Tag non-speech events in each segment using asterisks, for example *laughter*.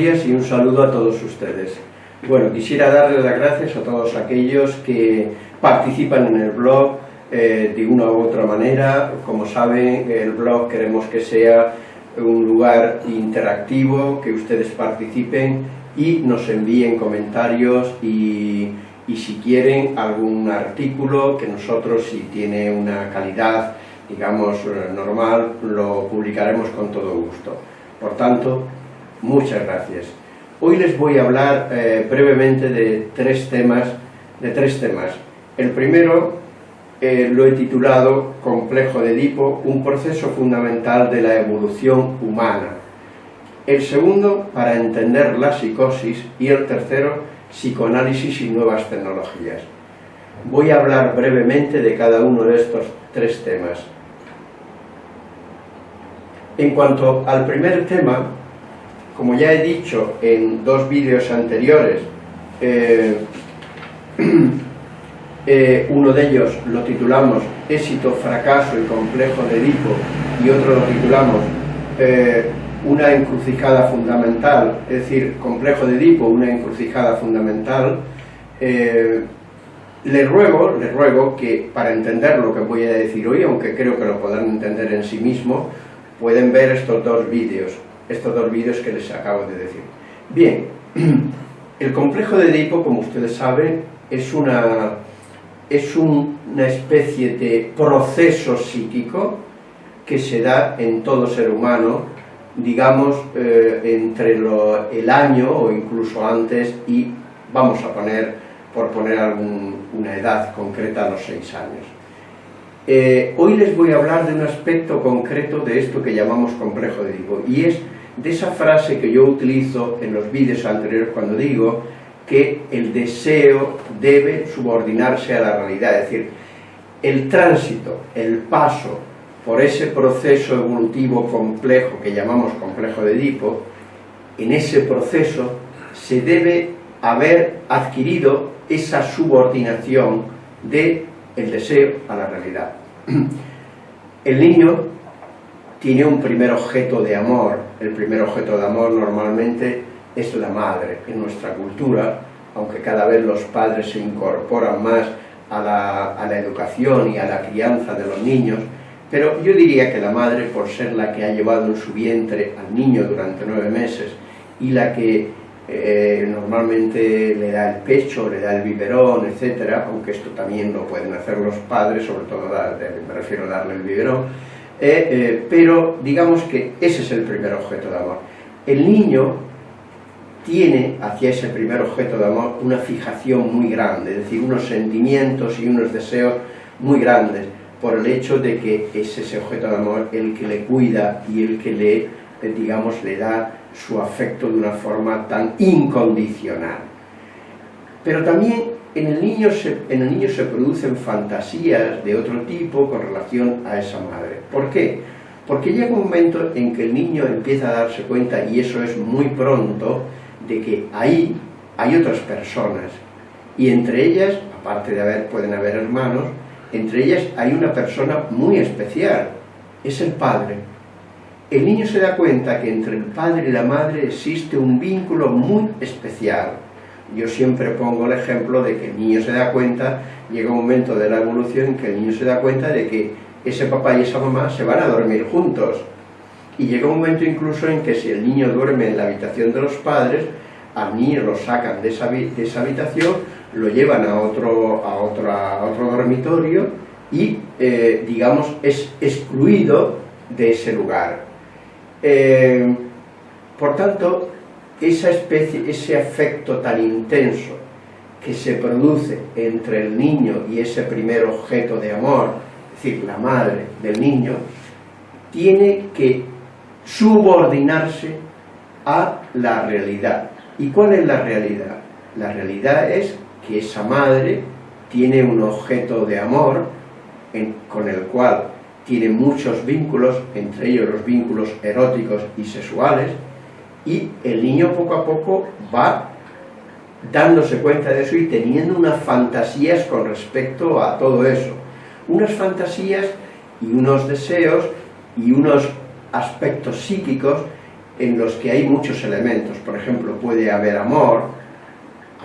Días y un saludo a todos ustedes. Bueno, quisiera darles las gracias a todos aquellos que participan en el blog eh, de una u otra manera. Como saben, el blog queremos que sea un lugar interactivo, que ustedes participen y nos envíen comentarios y, y si quieren algún artículo que nosotros, si tiene una calidad, digamos, normal, lo publicaremos con todo gusto. Por tanto, Muchas gracias. Hoy les voy a hablar eh, brevemente de tres temas. De tres temas. El primero eh, lo he titulado Complejo de Edipo, un proceso fundamental de la evolución humana. El segundo, para entender la psicosis. Y el tercero, psicoanálisis y nuevas tecnologías. Voy a hablar brevemente de cada uno de estos tres temas. En cuanto al primer tema, como ya he dicho en dos vídeos anteriores, eh, *clears throat* eh, uno de ellos lo titulamos éxito, fracaso y complejo de Edipo y otro lo titulamos eh, una encrucijada fundamental, es decir, complejo de Edipo, una encrucijada fundamental, le ruego, le ruego que para entender lo que voy a decir hoy, aunque creo que lo podrán entender en sí mismo, pueden ver estos dos vídeos estos dos vídeos que les acabo de decir. Bien, *clears throat* el complejo de Edipo, como ustedes saben, es una, es una especie de proceso psíquico que se da en todo ser humano, digamos, eh, entre el año o incluso antes y vamos a poner, por poner una edad concreta, a los seis años. Eh, hoy les voy a hablar de un aspecto concreto de esto que llamamos complejo de Edipo, y es de esa frase que yo utilizo en los vídeos anteriores cuando digo que el deseo debe subordinarse a la realidad, es decir, el tránsito, el paso por ese proceso evolutivo complejo que llamamos complejo de Edipo, en ese proceso se debe haber adquirido esa subordinación del el deseo a la realidad. *clears throat* El niño tiene un primer objeto de amor. El primer objeto de amor normalmente es la madre. En nuestra cultura, aunque cada vez los padres se incorporan más a la, educación y a la crianza de los niños, pero yo diría que la madre, por ser la que ha llevado en su vientre al niño durante nueve meses y la que eh, normalmente le da el pecho, le da el biberón, etcétera, aunque esto también lo pueden hacer los padres, sobre todo me refiero a darle el biberón, eh, eh, pero digamos que ese es el primer objeto de amor. El niño tiene hacia ese primer objeto de amor una fijación muy grande, es decir, unos sentimientos y unos deseos muy grandes, por el hecho de que es ese objeto de amor el que le cuida y el que le, eh, digamos, le da su afecto de una forma tan incondicional. Pero también en el, niño se, en el niño se producen fantasías de otro tipo con relación a esa madre. ¿Por qué? Porque llega un momento en que el niño empieza a darse cuenta, y eso es muy pronto, de que ahí hay otras personas, y entre ellas, aparte de haber, pueden haber hermanos, entre ellas hay una persona muy especial, es el padre. El niño se da cuenta que entre el padre y la madre existe un vínculo muy especial, yo siempre pongo el ejemplo de que el niño se da cuenta, llega un momento de la evolución en que el niño se da cuenta de que ese papá y esa mamá se van a dormir juntos. Y llega un momento incluso en que si el niño duerme en la habitación de los padres, al niño lo sacan de esa, habitación, lo llevan a otro, a otro dormitorio y, eh, digamos, es excluido de ese lugar. Eh, por tanto, esa especie, ese afecto tan intenso que se produce entre el niño y ese primer objeto de amor, es decir, la madre del niño, tiene que subordinarse a la realidad. ¿Y cuál es la realidad? La realidad es que esa madre tiene un objeto de amor con el cual tiene muchos vínculos, entre ellos los vínculos eróticos y sexuales, y el niño poco a poco va dándose cuenta de eso y teniendo unas fantasías con respecto a todo eso. Unas fantasías y unos deseos y unos aspectos psíquicos en los que hay muchos elementos. Por ejemplo, puede haber amor,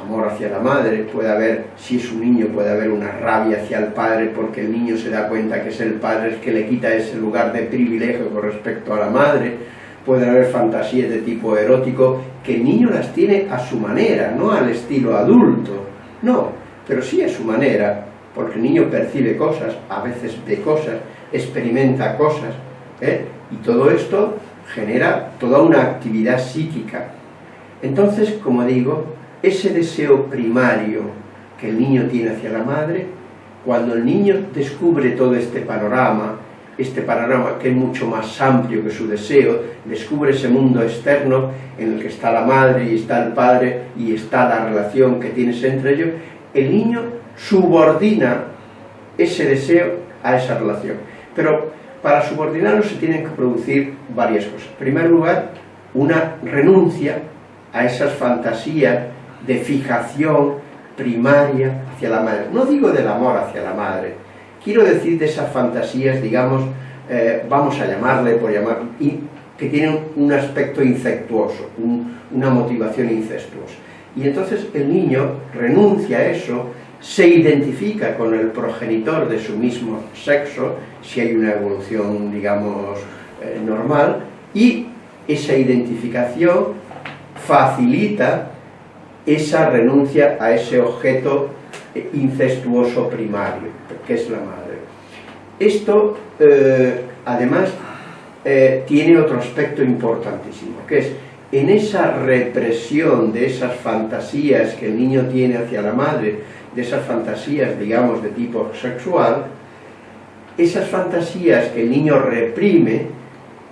amor hacia la madre, puede haber, si es un niño, puede haber una rabia hacia el padre porque el niño se da cuenta que es el padre el que le quita ese lugar de privilegio con respecto a la madre, puede haber fantasías de tipo erótico que el niño las tiene a su manera, no al estilo adulto, no, pero sí a su manera, porque el niño percibe cosas, a veces ve cosas, experimenta cosas, ¿eh? y todo esto genera toda una actividad psíquica. Entonces, como digo, ese deseo primario que el niño tiene hacia la madre, cuando el niño descubre todo este panorama, este panorama que es mucho más amplio que su deseo, descubre ese mundo externo en el que está la madre y está el padre y está la relación que tienes entre ellos, el niño subordina ese deseo a esa relación. Pero para subordinarlo se tienen que producir varias cosas. En primer lugar, una renuncia a esas fantasías de fijación primaria hacia la madre. No digo del amor hacia la madre, quiero decir de esas fantasías, digamos, eh, vamos a llamarle por llamar, que tienen un aspecto incestuoso, una motivación incestuosa. Y entonces el niño renuncia a eso, se identifica con el progenitor de su mismo sexo, si hay una evolución, digamos, eh, normal, y esa identificación facilita esa renuncia a ese objeto incestuoso primario, que es la madre. Esto, eh, además, eh, tiene otro aspecto importantísimo, que es en esa represión de esas fantasías que el niño tiene hacia la madre, de esas fantasías, digamos, de tipo sexual, esas fantasías que el niño reprime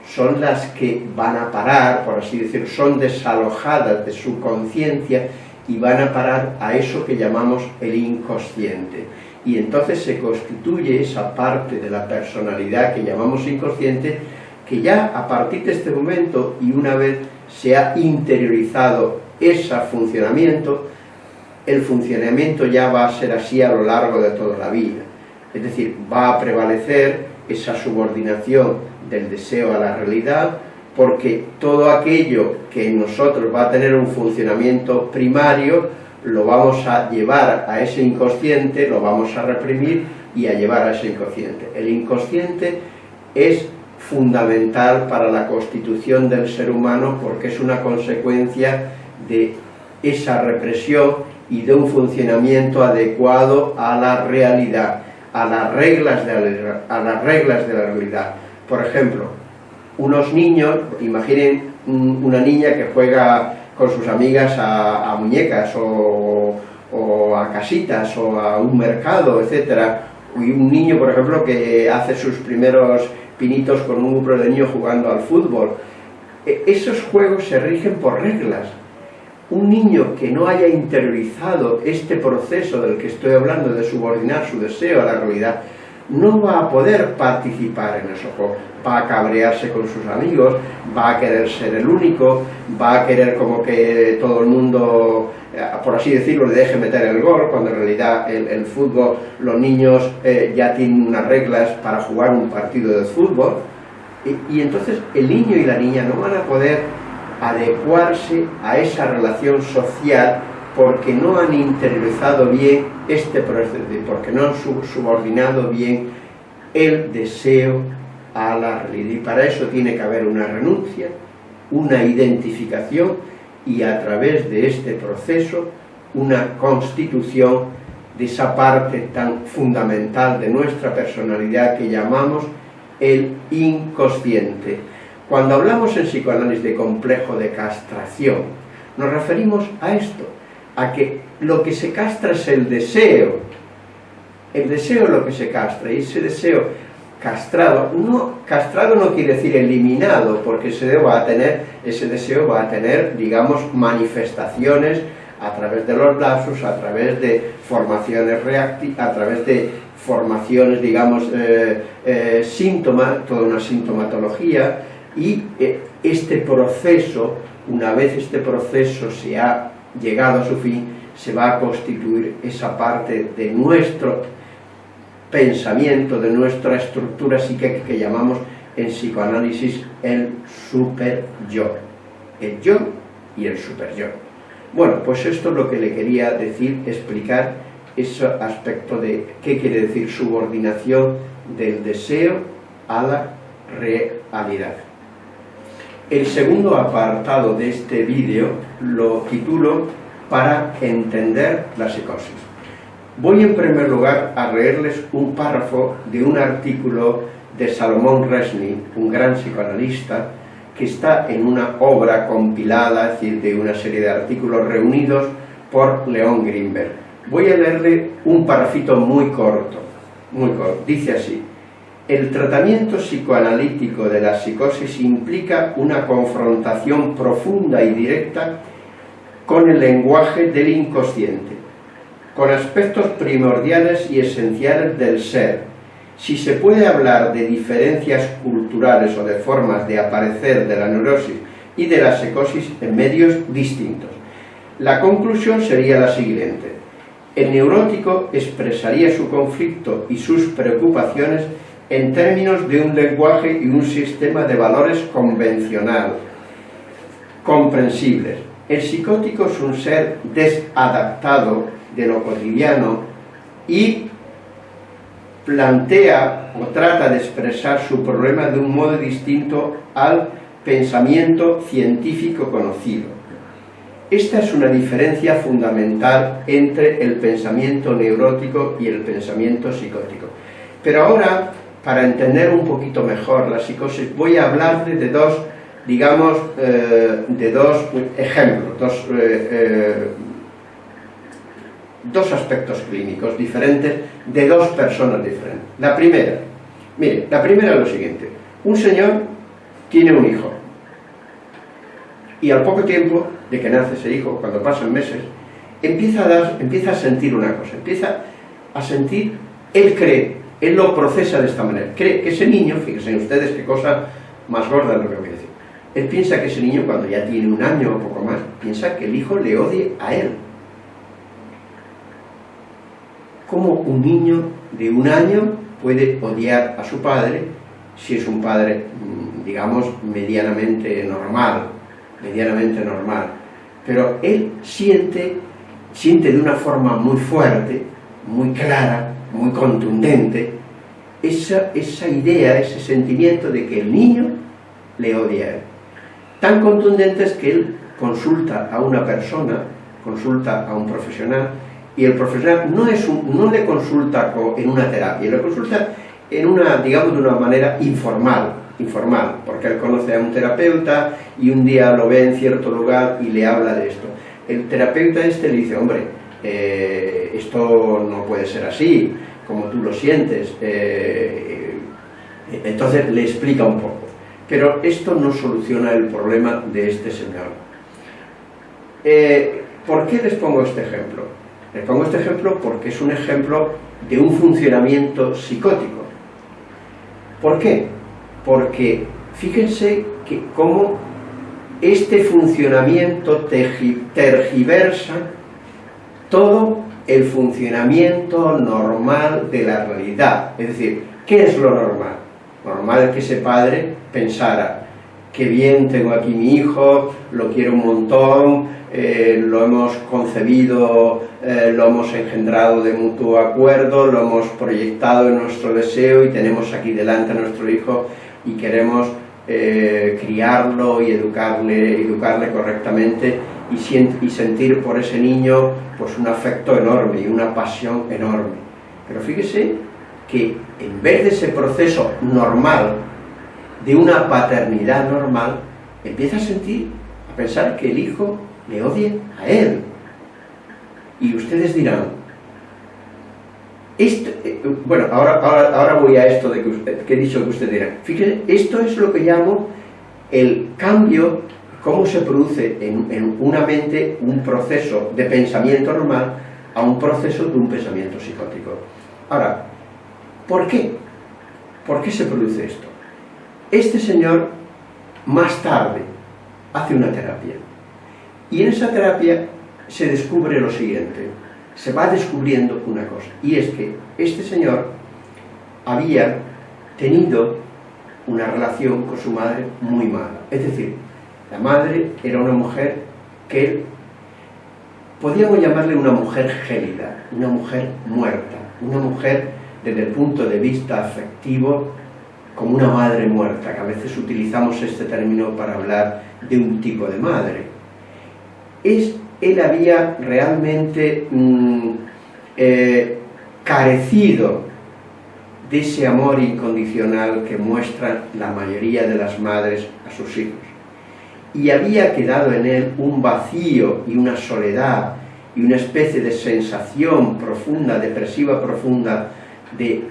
son las que van a parar, por así decirlo, son desalojadas de su conciencia y van a parar a eso que llamamos el inconsciente. Y entonces se constituye esa parte de la personalidad que llamamos inconsciente, que ya a partir de este momento y una vez se ha interiorizado ese funcionamiento, el funcionamiento ya va a ser así a lo largo de toda la vida. Es decir, va a prevalecer esa subordinación del deseo a la realidad, porque todo aquello que en nosotros va a tener un funcionamiento primario, lo vamos a llevar a ese inconsciente, lo vamos a reprimir y a llevar a ese inconsciente. El inconsciente es fundamental para la constitución del ser humano porque es una consecuencia de esa represión y de un funcionamiento adecuado a la realidad, a las reglas de la, a las reglas de la realidad. Por ejemplo, unos niños, imaginen una niña que juega con sus amigas a, muñecas o, a casitas o a un mercado, etcétera, y un niño, por ejemplo, que hace sus primeros pinitos con un grupo de niños jugando al fútbol. E, esos juegos se rigen por reglas. Un niño que no haya interiorizado este proceso del que estoy hablando, de subordinar su deseo a la realidad, no va a poder participar en esos juegos va a cabrearse con sus amigos, va a querer ser el único, va a querer como que todo el mundo, eh, por así decirlo, le deje meter el gol, cuando en realidad el, fútbol, los niños eh, ya tienen unas reglas para jugar un partido de fútbol, y entonces el niño y la niña no van a poder adecuarse a esa relación social porque no han interiorizado bien este proceso, porque no han subordinado bien el deseo a la realidad. Y para eso tiene que haber una renuncia, una identificación y a través de este proceso una constitución de esa parte tan fundamental de nuestra personalidad que llamamos el inconsciente. Cuando hablamos en psicoanálisis de complejo de castración, nos referimos a esto, a que lo que se castra es el deseo, El deseo es lo que se castra, y ese deseo castrado, no, castrado no quiere decir eliminado, porque ese va a tener, ese deseo va a tener, digamos, manifestaciones a través de los lapsus, a través de formaciones reactivas, a través de formaciones, digamos, eh, eh, síntomas, toda una sintomatología, y eh, este proceso, una vez este proceso se ha llegado a su fin, se va a constituir esa parte de nuestro pensamiento, de nuestra estructura psíquica que llamamos en psicoanálisis el super yo. El yo y el super yo. Bueno, pues esto es lo que le quería decir, explicar ese aspecto de qué quiere decir subordinación del deseo a la realidad. El segundo apartado de este vídeo lo titulo para entender la psicosis. Voy en primer lugar a leerles un párrafo de un artículo de Salomón Resny, un gran psicoanalista, que está en una obra compilada, es decir, de una serie de artículos reunidos por León Greenberg. Voy a leerle un parrafito muy corto, muy corto. Dice así, el tratamiento psicoanalítico de la psicosis implica una confrontación profunda y directa con el lenguaje del inconsciente, con aspectos primordiales y esenciales del ser. Si se puede hablar de diferencias culturales o de formas de aparecer de la neurosis y de la psicosis en medios distintos, la conclusión sería la siguiente. El neurótico expresaría su conflicto y sus preocupaciones en términos de un lenguaje y un sistema de valores convencional, comprensibles. El psicótico es un ser desadaptado de lo cotidiano y plantea o trata de expresar su problema de un modo distinto al pensamiento científico conocido. Esta es una diferencia fundamental entre el pensamiento neurótico y el pensamiento psicótico. Pero ahora para entender un poquito mejor la psicosis, voy a hablarle de dos, digamos, eh, de dos ejemplos, dos, eh, eh, dos aspectos clínicos diferentes de dos personas diferentes. La primera, mire, la primera es lo siguiente, un señor tiene un hijo y al poco tiempo de que nace ese hijo, cuando pasan meses, empieza a, dar, empieza a sentir una cosa, empieza a sentir, él cree él lo procesa de esta manera. Cree que ese niño, fíjense ustedes qué cosa más gorda lo que voy a decir, él piensa que ese niño cuando ya tiene un año o poco más, piensa que el hijo le odie a él. ¿Cómo un niño de un año puede odiar a su padre si es un padre, mm, digamos, medianamente normal, medianamente normal? Pero él siente, siente de una forma muy fuerte, muy clara, muy contundente, esa, esa idea, ese sentimiento de que el niño le odia a él. Tan contundente es que él consulta a una persona, consulta a un profesional, y el profesional no, es no le consulta en una terapia, le consulta en una, digamos, de una manera informal, informal, porque él conoce a un terapeuta y un día lo ve en cierto lugar y le habla de esto. El terapeuta este le dice, hombre, eh, esto no puede ser así, como tú lo sientes. Eh, eh, entonces le explica un poco. Pero esto no soluciona el problema de este señor. ¿Por qué les pongo este ejemplo? Les pongo este ejemplo porque es un ejemplo de un funcionamiento psicótico. ¿Por qué? Porque fíjense que cómo este funcionamiento tergiversa todo el funcionamiento normal de la realidad. Es decir, ¿qué es lo normal? Normal es que ese padre pensara, qué bien tengo aquí mi hijo, lo quiero un montón, eh, lo hemos concebido, eh, lo hemos engendrado de mutuo acuerdo, lo hemos proyectado en nuestro deseo y tenemos aquí delante a nuestro hijo y queremos eh, criarlo y educarle, educarle correctamente y, sentir por ese niño pues un afecto enorme y una pasión enorme. Pero fíjese que en vez de ese proceso normal, de una paternidad normal, empieza a sentir, a pensar que el hijo le odie a él. Y ustedes dirán, Eh, bueno, ahora, ahora, voy a esto de que, he dicho que usted dirá. Fíjese, esto es lo que llamo el cambio, cómo se produce en, en una mente un proceso de pensamiento normal a un proceso de un pensamiento psicótico. Ahora, ¿por qué? ¿Por qué se produce esto? Este señor, más tarde, hace una terapia. Y en esa terapia se descubre lo siguiente, se va descubriendo una cosa, y es que este señor había tenido una relación con su madre muy mala. Es decir, la madre era una mujer que podríamos llamarle una mujer gélida, una mujer muerta, una mujer desde el punto de vista afectivo como una madre muerta, que a veces utilizamos este término para hablar de un tipo de madre. Es, él había realmente mm, eh, carecido de ese amor incondicional que muestran la mayoría de las madres a sus hijos. Y había quedado en él un vacío y una soledad y una especie de sensación profunda, depresiva profunda, de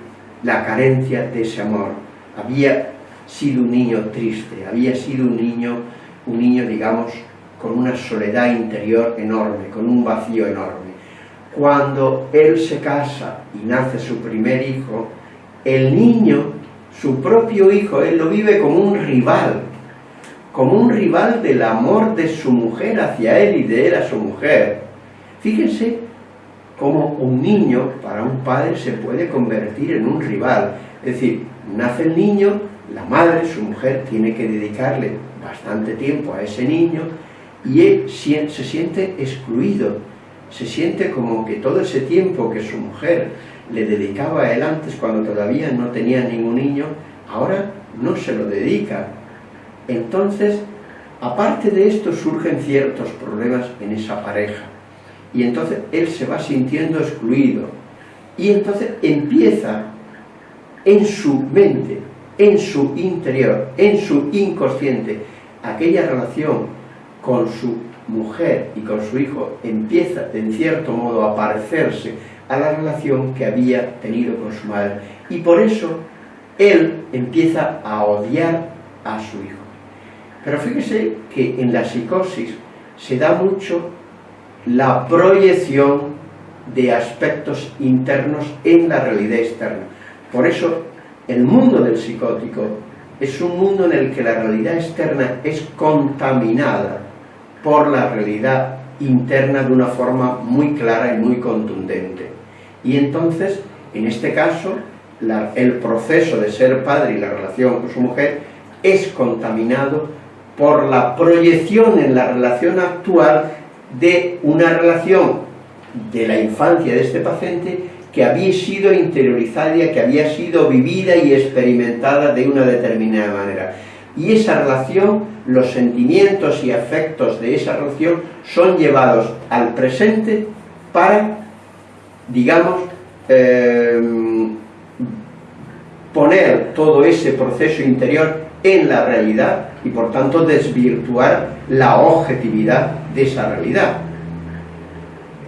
la carencia de ese amor. Había sido un niño triste, había sido un niño, un niño, digamos, con una soledad interior enorme, con un vacío enorme. Cuando él se casa y nace su primer hijo, el niño, su propio hijo, él lo vive como un rival, como un rival del amor de su mujer hacia él y de él a su mujer. Fíjense cómo un niño para un padre se puede convertir en un rival. Es decir, nace el niño, la madre, su mujer, tiene que dedicarle bastante tiempo a ese niño y él se siente excluido, se siente como que todo ese tiempo que su mujer le dedicaba a él antes cuando todavía no tenía ningún niño, ahora no se lo dedica. Entonces, aparte de esto surgen ciertos problemas en esa pareja. Y entonces él se va sintiendo excluido. Y entonces empieza en su mente, en su interior, en su inconsciente, aquella relación con su mujer y con su hijo empieza en cierto modo a parecerse a la relación que había tenido con su madre y por eso él empieza a odiar a su hijo. Pero fíjese que en la psicosis se da mucho la proyección de aspectos internos en la realidad externa. Por eso, el mundo del psicótico es un mundo en el que la realidad externa es contaminada por la realidad interna de una forma muy clara y muy contundente. Y entonces, en este caso, el proceso de ser padre y la relación con su mujer es contaminado por la proyección en la relación actual de una relación de la infancia de este paciente que había sido interiorizada, que había sido vivida y experimentada de una determinada manera. Y esa relación, los sentimientos y afectos de esa relación son llevados al presente para, digamos, em, poner todo ese proceso interior en la realidad y por tanto desvirtuar la objetividad de esa realidad.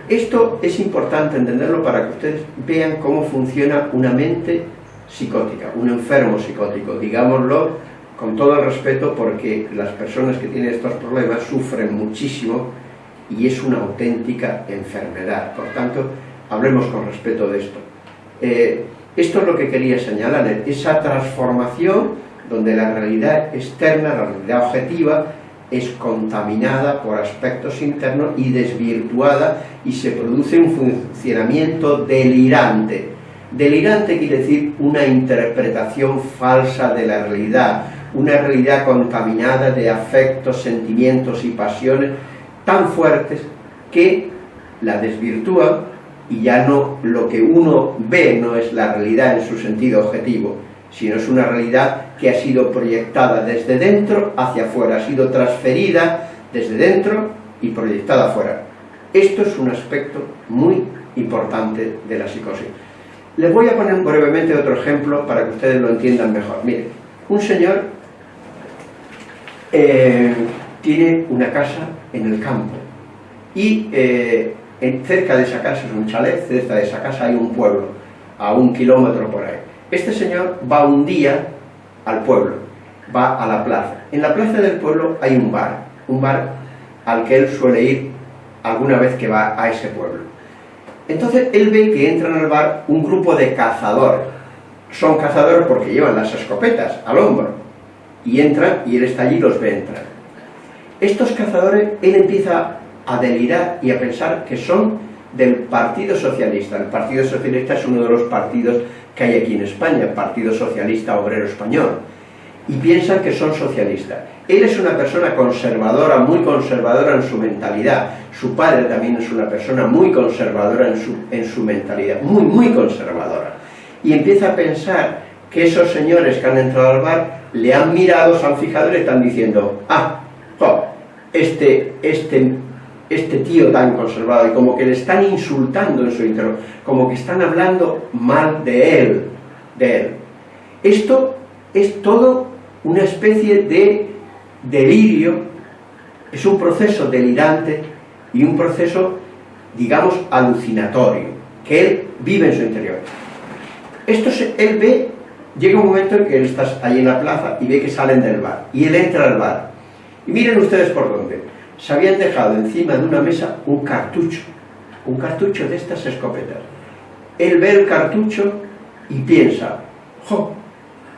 Esto es importante entenderlo para que ustedes vean cómo funciona una mente psicótica, un enfermo psicótico, digámoslo con todo el respeto porque las personas que tienen estos problemas sufren muchísimo y es una auténtica enfermedad. Por tanto, hablemos con respeto de esto. Eh, esto es lo que quería señalar, esa transformación donde la realidad externa, la realidad objetiva, es contaminada por aspectos internos y desvirtuada y se produce un funcionamiento delirante. Delirante quiere decir una interpretación falsa de la realidad, una realidad contaminada de afectos, sentimientos y pasiones tan fuertes que la desvirtúan y ya no lo que uno ve no es la realidad en su sentido objetivo, sino es una realidad que ha sido proyectada desde dentro hacia afuera, ha sido transferida desde dentro y proyectada afuera. Esto es un aspecto muy importante de la psicosis. Les voy a poner brevemente otro ejemplo para que ustedes lo entiendan mejor. Miren, un señor eh, tiene una casa en el campo y eh, cerca de esa casa es un chalet, cerca de esa casa hay un pueblo a un kilómetro por ahí. Este señor va un día al pueblo, va a la plaza. En la plaza del pueblo hay un bar, un bar al que él suele ir alguna vez que va a ese pueblo. Entonces él ve que entran al bar un grupo de cazadores. Son cazadores porque llevan las escopetas al hombro. Y entran y él está allí y los ve entrar. Estos cazadores, él empieza a delirar y a pensar que son del Partido Socialista. El Partido Socialista es uno de los partidos que hay aquí en España, Partido Socialista Obrero Español. Y piensan que son socialistas. Él es una persona conservadora, muy conservadora en su mentalidad. Su padre también es una persona muy conservadora en su, en su mentalidad, muy, muy conservadora. Y empieza a pensar que esos señores que han entrado al bar le han mirado, se han fijado y le están diciendo, ah, este, este, este tío tan conservado, y como que le están insultando en su interior, como que están hablando mal de él, de él. Esto es todo una especie de delirio, es un proceso delirante y un proceso, digamos, alucinatorio, que él vive en su interior. Esto él ve, llega un momento en que él está ahí en la plaza y ve que salen del bar, y él entra al bar. Y miren ustedes por dónde. Se habían dejado encima de una mesa un cartucho, un cartucho de estas escopetas. Él ve el cartucho y piensa, ¡jo!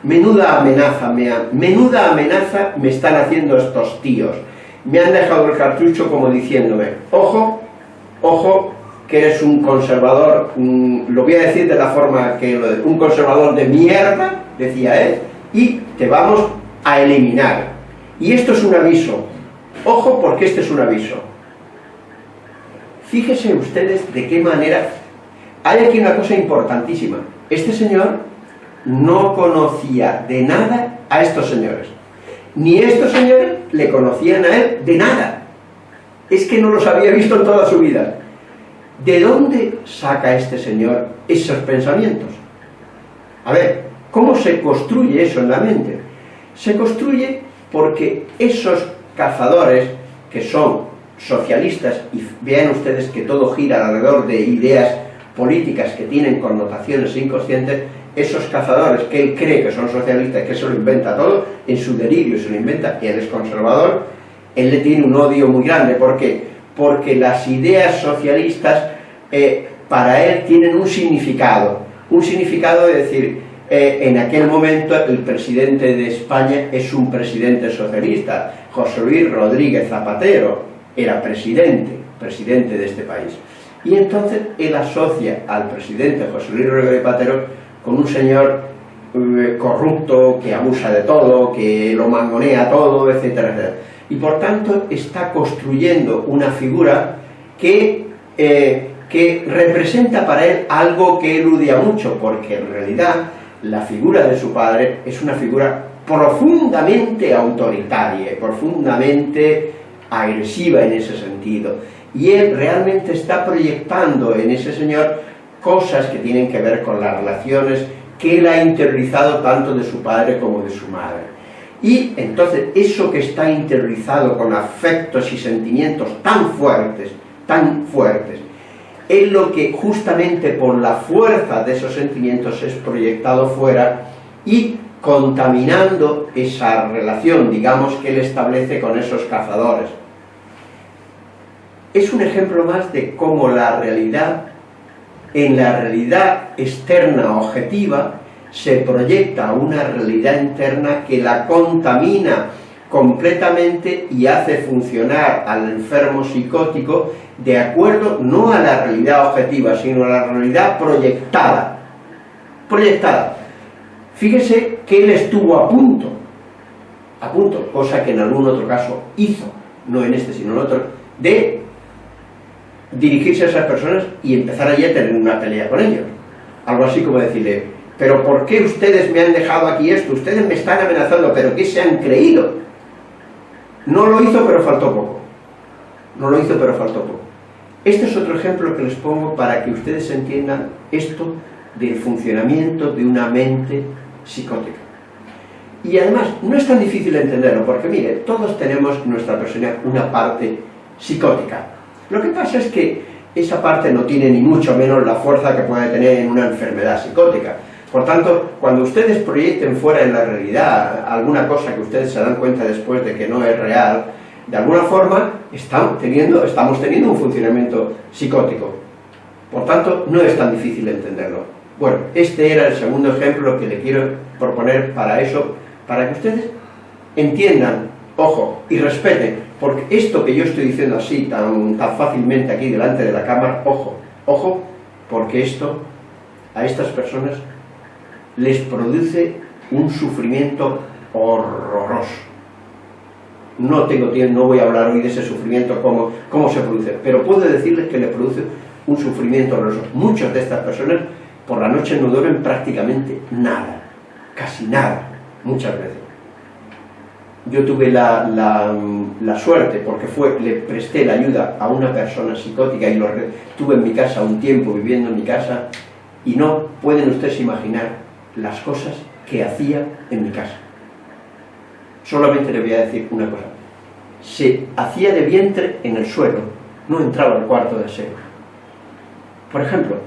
Menuda amenaza, me menuda amenaza me están haciendo estos tíos. Me han dejado el cartucho como diciéndome, ojo, ojo, que eres un conservador, lo voy a decir de la forma que lo un conservador de mierda, decía él, y te vamos a eliminar. Y esto es un aviso. Ojo porque este es un aviso. Fíjense ustedes de qué manera... Hay aquí una cosa importantísima. Este señor no conocía de nada a estos señores. Ni estos señores le conocían a él de nada. Es que no los había visto en toda su vida. ¿De dónde saca este señor esos pensamientos? A ver, ¿cómo se construye eso en la mente? Se construye porque esos cazadores, que son socialistas, y vean ustedes que todo gira alrededor de ideas políticas que tienen connotaciones inconscientes, esos cazadores que él cree que son socialistas, que se lo inventa todo, en su delirio se lo inventa, y él es conservador, él le tiene un odio muy grande. ¿Por qué? Porque las ideas socialistas eh, para él tienen un significado, un significado de decir, eh, en aquel momento el presidente de España es un presidente socialista, José Luis Rodríguez Zapatero era presidente, presidente de este país. Y entonces él asocia al presidente José Luis Rodríguez Zapatero con un señor eh, corrupto, que abusa de todo, que lo mangonea todo, etcétera, etcétera. Y por tanto está construyendo una figura que, eh, que representa para él algo que eludia mucho, porque en realidad la figura de su padre es una figura profundamente autoritaria, profundamente agresiva en ese sentido. Y él realmente está proyectando en ese señor cosas que tienen que ver con las relaciones que él ha interiorizado tanto de su padre como de su madre. Y entonces eso que está interiorizado con afectos y sentimientos tan fuertes, tan fuertes, es lo que justamente por la fuerza de esos sentimientos es proyectado fuera y contaminando esa relación, digamos, que él establece con esos cazadores. Es un ejemplo más de cómo la realidad en la realidad externa objetiva se proyecta una realidad interna que la contamina completamente y hace funcionar al enfermo psicótico de acuerdo no a la realidad objetiva, sino a la realidad proyectada. Proyectada. Fíjese que él estuvo a punto, a punto, cosa que en algún otro caso hizo, no en este sino en otro, de dirigirse a esas personas y empezar allí a tener una pelea con ellos. Algo así como decirle, pero ¿por qué ustedes me han dejado aquí esto? Ustedes me están amenazando, ¿pero qué se han creído? No lo hizo, pero faltó poco. No lo hizo, pero faltó poco. Este es otro ejemplo que les pongo para que ustedes entiendan esto del funcionamiento de una mente psicótica. Y además, no es tan difícil entenderlo, porque mire, todos tenemos en nuestra persona una parte psicótica, lo que pasa es que esa parte no tiene ni mucho menos la fuerza que puede tener en una enfermedad psicótica. Por tanto, cuando ustedes proyecten fuera en la realidad alguna cosa que ustedes se dan cuenta después de que no es real, de alguna forma teniendo, estamos teniendo un funcionamiento psicótico. Por tanto, no es tan difícil entenderlo. Bueno, este era el segundo ejemplo que le quiero proponer para eso, para que ustedes entiendan, ojo, y respeten, porque esto que yo estoy diciendo así, tan, tan fácilmente aquí delante de la cámara, ojo, ojo, porque esto a estas personas les produce un sufrimiento horroroso. No tengo tiempo, no voy a hablar hoy de ese sufrimiento, cómo, cómo se produce, pero puedo decirles que le produce un sufrimiento horroroso. Muchas de estas personas por la noche no duermen prácticamente nada, casi nada, muchas veces. Yo tuve la, la, suerte, porque fue, le presté la ayuda a una persona psicótica y lo tuve en mi casa un tiempo viviendo en mi casa y no pueden ustedes imaginar las cosas que hacía en mi casa. Solamente le voy a decir una cosa. Se hacía de vientre en el suelo, no entraba al cuarto de aseo. Por ejemplo,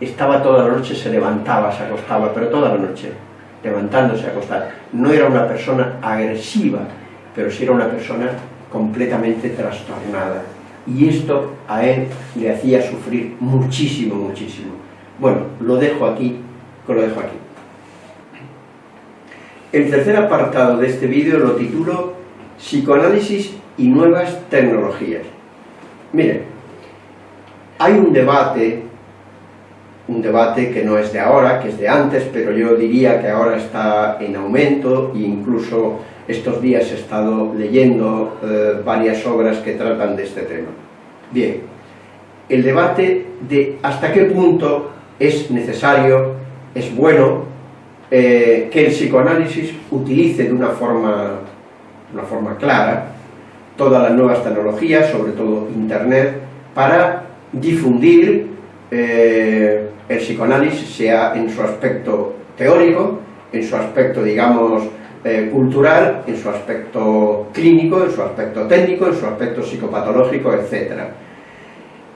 estaba toda la noche, se levantaba, se acostaba, pero toda la noche, levantándose, acostar. No era una persona agresiva, pero sí era una persona completamente trastornada. Y esto a él le hacía sufrir muchísimo, muchísimo. Bueno, lo dejo aquí, lo dejo aquí. El tercer apartado de este vídeo lo titulo Psicoanálisis y nuevas tecnologías. Miren, hay un debate, un debate que no es de ahora, que es de antes, pero yo diría que ahora está en aumento e incluso estos días he estado leyendo eh, varias obras que tratan de este tema. Bien, el debate de hasta qué punto es necesario, es bueno eh, que el psicoanálisis utilice de una forma, una forma clara todas las nuevas tecnologías, sobre todo Internet, para difundir eh, el psicoanálisis, sea en su aspecto teórico, en su aspecto, digamos, eh, cultural, en su aspecto clínico, en su aspecto técnico, en su aspecto psicopatológico, etc.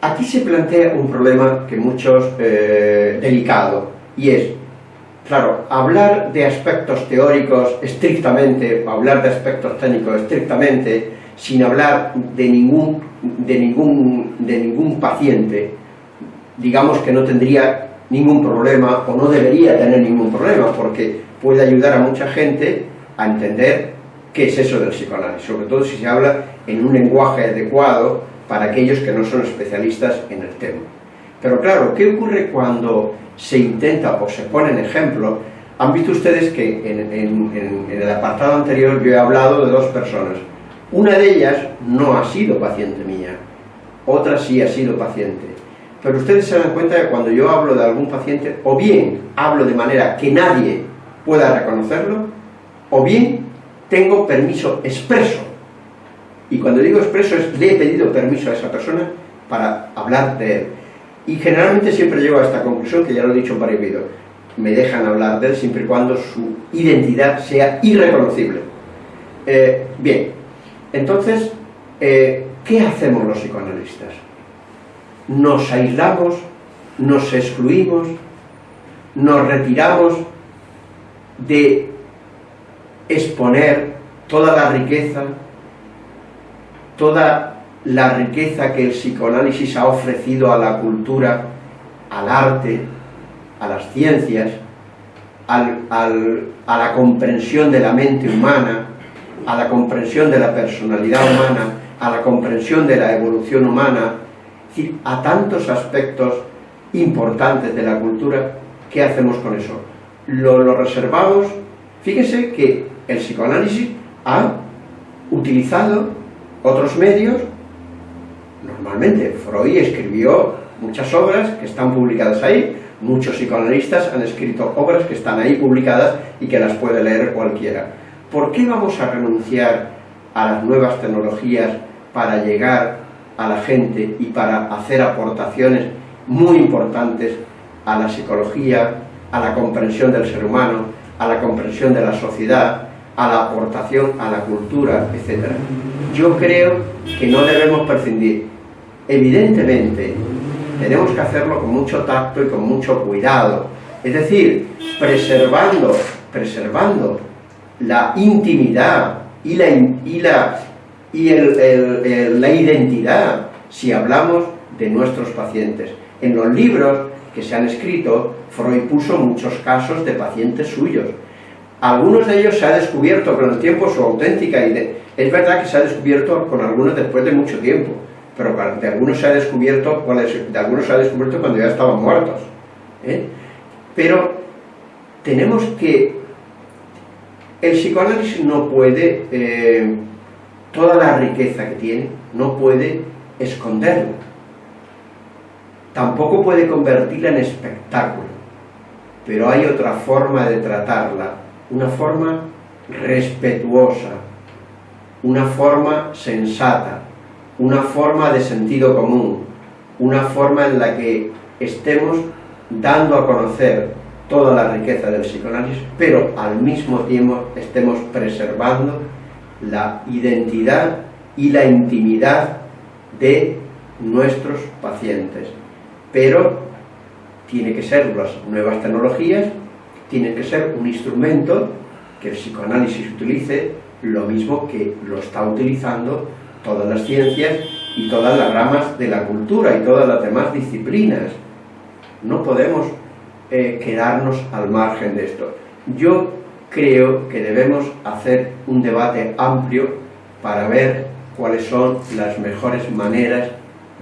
Aquí se plantea un problema que muchos, delicado, y es Claro, hablar de aspectos teóricos estrictamente, hablar de aspectos técnicos estrictamente, sin hablar de ningún, de ningún, de ningún paciente, digamos que no tendría ningún problema, o no debería tener ningún problema, porque puede ayudar a mucha gente a entender qué es eso del psicoanálisis, sobre todo si se habla en un lenguaje adecuado para aquellos que no son especialistas en el tema. Pero claro, ¿qué ocurre cuando se intenta o se pone en ejemplo, han visto ustedes que en, el apartado anterior yo he hablado de dos personas. Una de ellas no ha sido paciente mía, otra sí ha sido paciente. Pero ustedes se dan cuenta que cuando yo hablo de algún paciente, o bien hablo de manera que nadie pueda reconocerlo, o bien tengo permiso expreso. Y cuando digo expreso es, le he pedido permiso a esa persona para hablar de él. Y generalmente siempre llego a esta conclusión, que ya lo he dicho en varios vídeos, me dejan hablar de él siempre y cuando su identidad sea irreconocible. Eh, bien, entonces, eh, ¿qué hacemos los psicoanalistas? Nos aislamos, nos excluimos, nos retiramos de exponer toda la riqueza, toda la riqueza que el psicoanálisis ha ofrecido a la cultura, al arte, a las ciencias, a la comprensión de la mente humana, a la comprensión de la personalidad humana, a la comprensión de la evolución humana, a tantos aspectos importantes de la cultura, ¿qué hacemos con eso? Lo, lo reservamos, fíjese que el psicoanálisis ha utilizado otros medios normalmente. Freud escribió muchas obras que están publicadas ahí, muchos psicoanalistas han escrito obras que están ahí publicadas y que las puede leer cualquiera. ¿Por qué vamos a renunciar a las nuevas tecnologías para llegar a la gente y para hacer aportaciones muy importantes a la psicología, a la comprensión del ser humano, a la comprensión de la sociedad, a la aportación a la cultura, etc. Yo creo que no debemos prescindir Evidentemente, tenemos que hacerlo con mucho tacto y con mucho cuidado. Es decir, preservando, preservando la intimidad y la, y la, y la identidad, si hablamos de nuestros pacientes. En los libros que se han escrito, Freud puso muchos casos de pacientes suyos. Algunos de ellos se ha descubierto con el tiempo su auténtica identidad. Es verdad que se ha descubierto con algunos después de mucho tiempo, pero de algunos se ha descubierto, de algunos se ha descubierto cuando ya estaban muertos. ¿eh? Pero tenemos que... El psicoanálisis no puede, eh, toda la riqueza que tiene, no puede esconderla. Tampoco puede convertirla en espectáculo. Pero hay otra forma de tratarla, una forma respetuosa, una forma sensata, una forma de sentido común, una forma en la que estemos dando a conocer toda la riqueza del psicoanálisis, pero al mismo tiempo estemos preservando la identidad y la intimidad de nuestros pacientes. Pero tiene que ser las nuevas tecnologías, tiene que ser un instrumento que el psicoanálisis utilice lo mismo que lo está utilizando todas las ciencias y todas las ramas de la cultura y todas las demás disciplinas. No podemos eh, quedarnos al margen de esto. Yo creo que debemos hacer un debate amplio para ver cuáles son las mejores maneras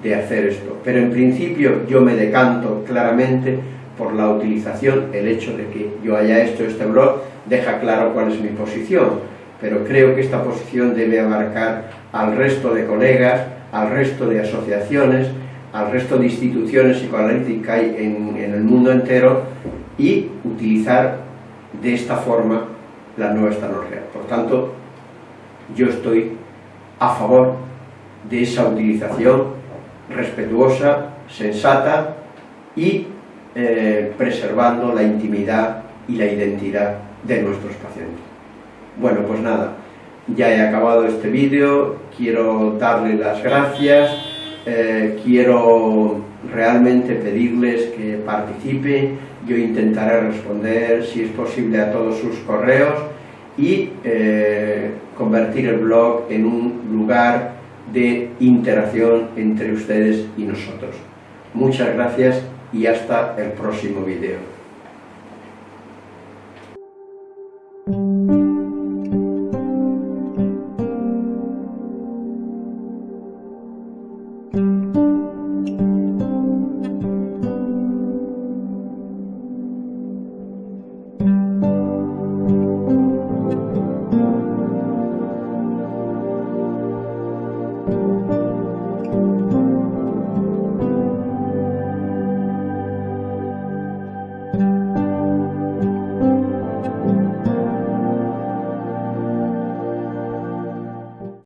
de hacer esto. Pero en principio yo me decanto claramente por la utilización, el hecho de que yo haya hecho este blog deja claro cuál es mi posición, pero creo que esta posición debe abarcar al resto de colegas, al resto de asociaciones, al resto de instituciones psicoanalíticas en, en el mundo entero y utilizar de esta forma la nueva tecnología. Por tanto, yo estoy a favor de esa utilización respetuosa, sensata y eh, preservando la intimidad y la identidad de nuestros pacientes. Bueno, pues nada, ya he acabado este vídeo, quiero darle las gracias, eh, quiero realmente pedirles que participen, yo intentaré responder si es posible a todos sus correos y eh, convertir el blog en un lugar de interacción entre ustedes y nosotros. Muchas gracias y hasta el próximo video.